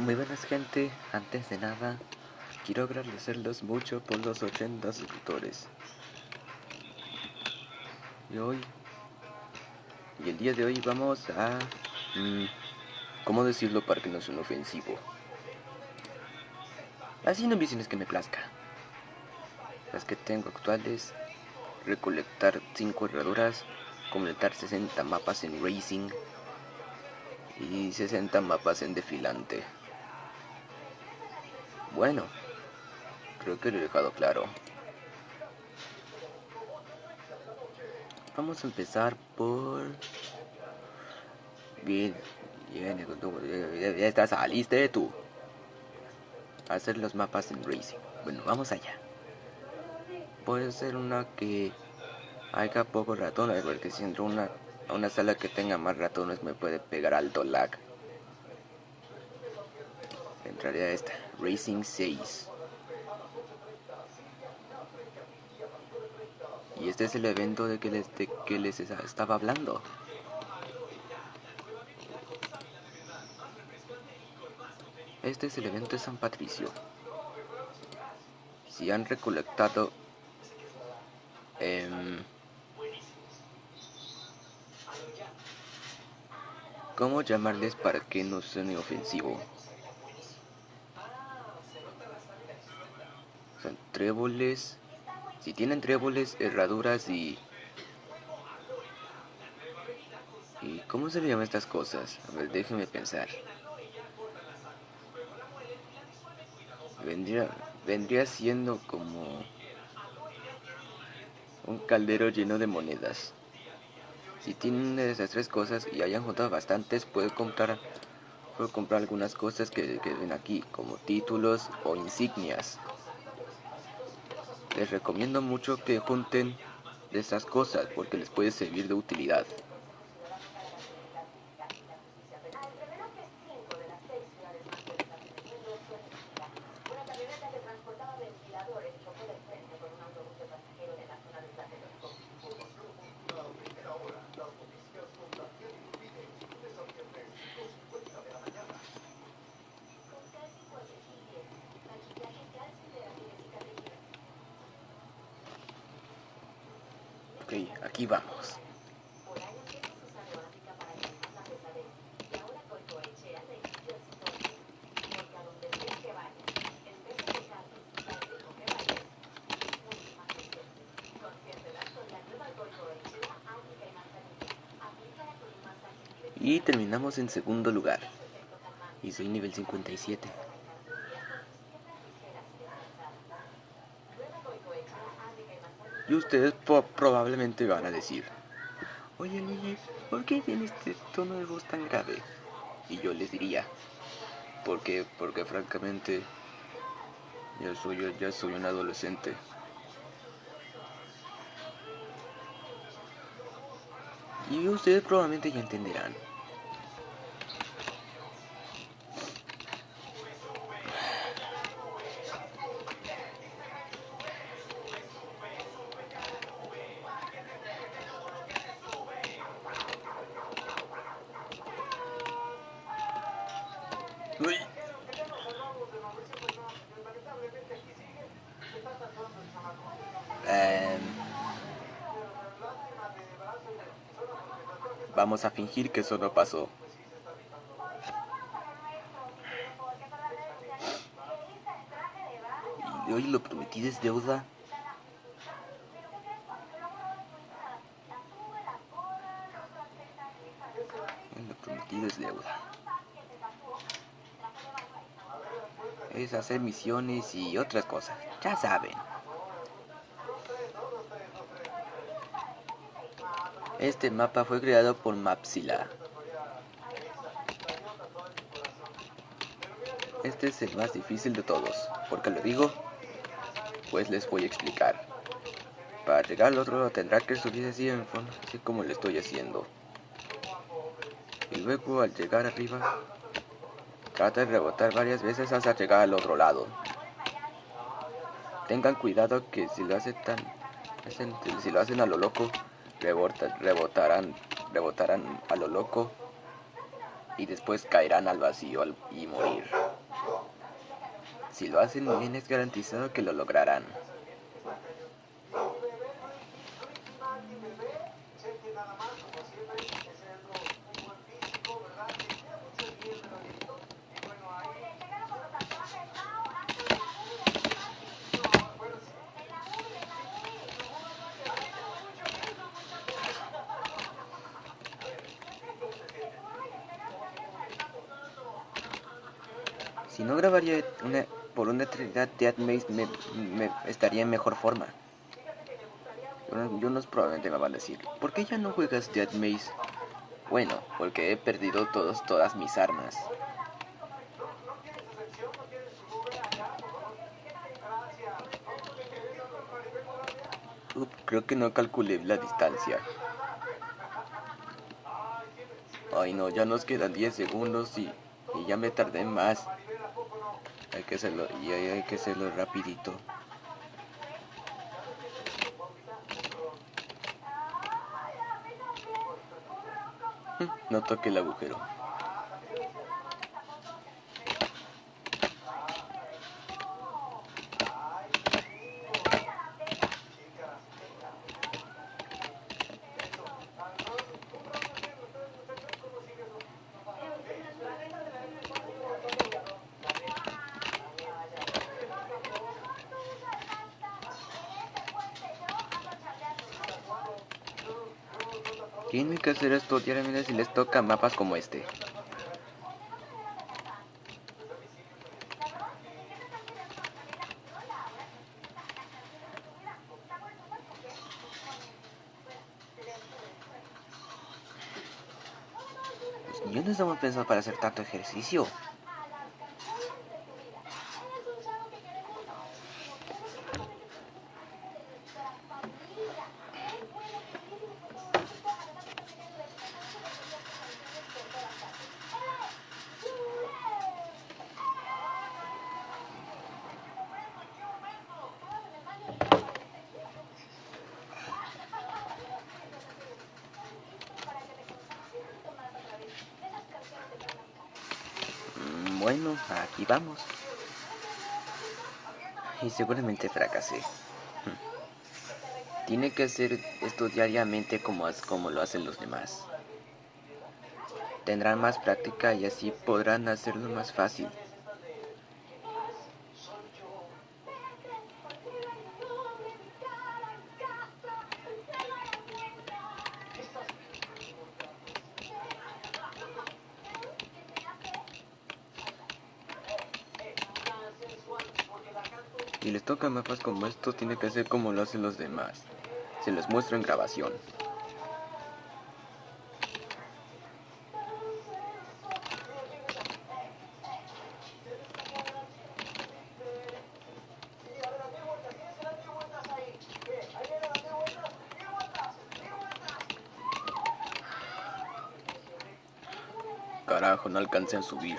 Muy buenas gente, antes de nada quiero agradecerlos mucho por los 80 suscriptores. Y hoy, y el día de hoy vamos a... Mmm, ¿Cómo decirlo para que no suene ofensivo? Haciendo misiones que me plazca. Las que tengo actuales, recolectar 5 herraduras, completar 60 mapas en Racing y 60 mapas en Defilante. Bueno, creo que lo he dejado claro. Vamos a empezar por... Bien, bien, ya estás, saliste tú. hacer los mapas en Racing. Bueno, vamos allá. Puede ser una que haya pocos ratones, porque si entro una, a una sala que tenga más ratones me puede pegar alto lag. Entraría esta. Racing 6. Y este es el evento de que les, que les estaba hablando. Este es el evento de San Patricio. Si han recolectado... Eh, ¿Cómo llamarles para que no suene ofensivo? Son tréboles. Si tienen tréboles, herraduras y... ¿Y cómo se le llaman estas cosas? A ver, déjenme pensar. Vendría, vendría siendo como un caldero lleno de monedas. Si tienen esas tres cosas y hayan juntado bastantes, puede comprar, puede comprar algunas cosas que, que ven aquí, como títulos o insignias. Les recomiendo mucho que junten de esas cosas porque les puede servir de utilidad. Ok, aquí vamos. Y terminamos en segundo lugar. Y soy nivel 57. Y ustedes probablemente van a decir, Oye Luigi, ¿por qué tiene este tono de voz tan grave? Y yo les diría, porque, porque francamente, ya soy, ya soy un adolescente. Y ustedes probablemente ya entenderán. Vamos a fingir que eso no pasó. Y hoy lo prometí es deuda. Lo prometido es deuda. es hacer misiones y otras cosas. Ya saben. Este mapa fue creado por Mapsila. Este es el más difícil de todos. ¿Por qué lo digo? Pues les voy a explicar. Para llegar al otro lado tendrá que subir así en fondo, así como lo estoy haciendo. Y luego al llegar arriba Trata de rebotar varias veces hasta llegar al otro lado. Tengan cuidado que si lo hacen tan, si lo hacen a lo loco, rebotarán, rebotarán a lo loco y después caerán al vacío y morir. Si lo hacen bien es garantizado que lo lograrán. Si no grabaría por una eternidad, Dead Maze me, estaría en mejor forma. Y unos probablemente me van a decir, ¿por qué ya no juegas Dead Maze? Bueno, porque he perdido todos, todas mis armas. creo que no calculé la distancia. Ay no, ya nos quedan 10 segundos y, y ya me tardé más. Hay que hacerlo, y hay que hacerlo rapidito. No toque el agujero. Tienen que hacer esto diariamente si les toca mapas como este. Los niños no estamos pensados para hacer tanto ejercicio. Bueno, aquí vamos. Y seguramente fracasé. Tiene que hacer esto diariamente como, como lo hacen los demás. Tendrán más práctica y así podrán hacerlo más fácil. Si les toca mapas como estos, tiene que hacer como lo hacen los demás. Se los muestro en grabación. Carajo, no alcancé a subir.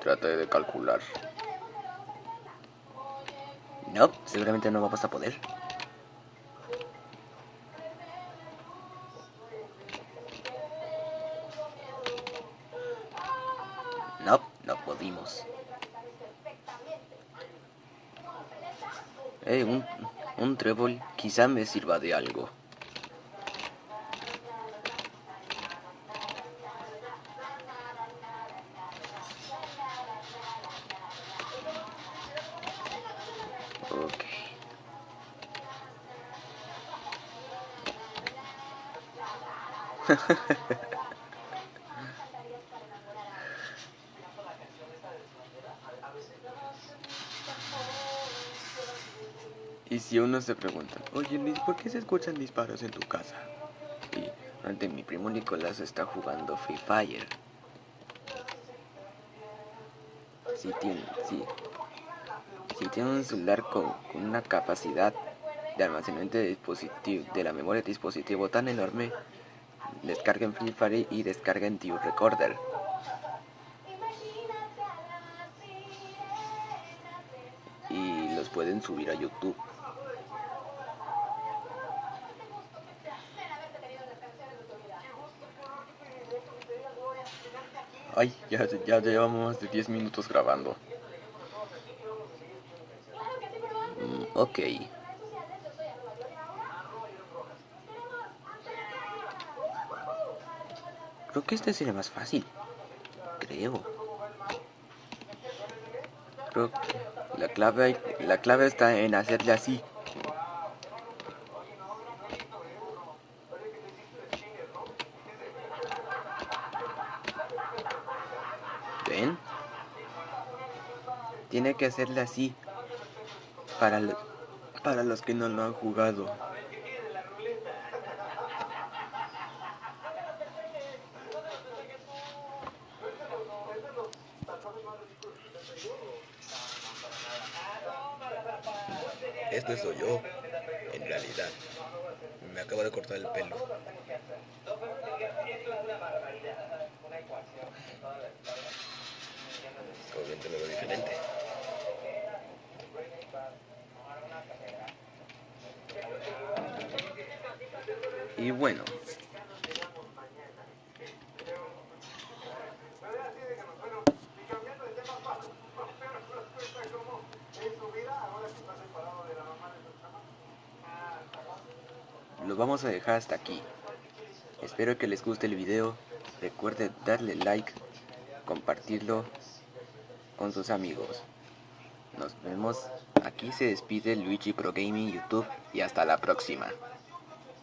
Trate de calcular. No, seguramente no vamos a poder. No, no pudimos. Eh, un, un trébol quizá me sirva de algo. Y si uno se pregunta, oye Liz, ¿por qué se escuchan disparos en tu casa? Y ante mi primo Nicolás está jugando Free Fire. Si tiene, si, si un celular con, con una capacidad de almacenamiento de, dispositivo, de la memoria de dispositivo tan enorme descarguen Free Fire y descarguen Team Recorder. Y los pueden subir a YouTube. Ay, ya, ya llevamos más de 10 minutos grabando. Mm, ok. Creo que este sería más fácil. Creo. Creo que la clave, la clave está en hacerle así. ¿Ven? Tiene que hacerle así. Para, para los que no lo han jugado. Esto soy yo, en realidad. Me acabo de cortar el pelo. Obviamente me veo diferente. Y bueno, lo vamos a dejar hasta aquí. Espero que les guste el video. Recuerden darle like, compartirlo con sus amigos. Nos vemos. Aquí se despide Luigi Pro Gaming YouTube y hasta la próxima.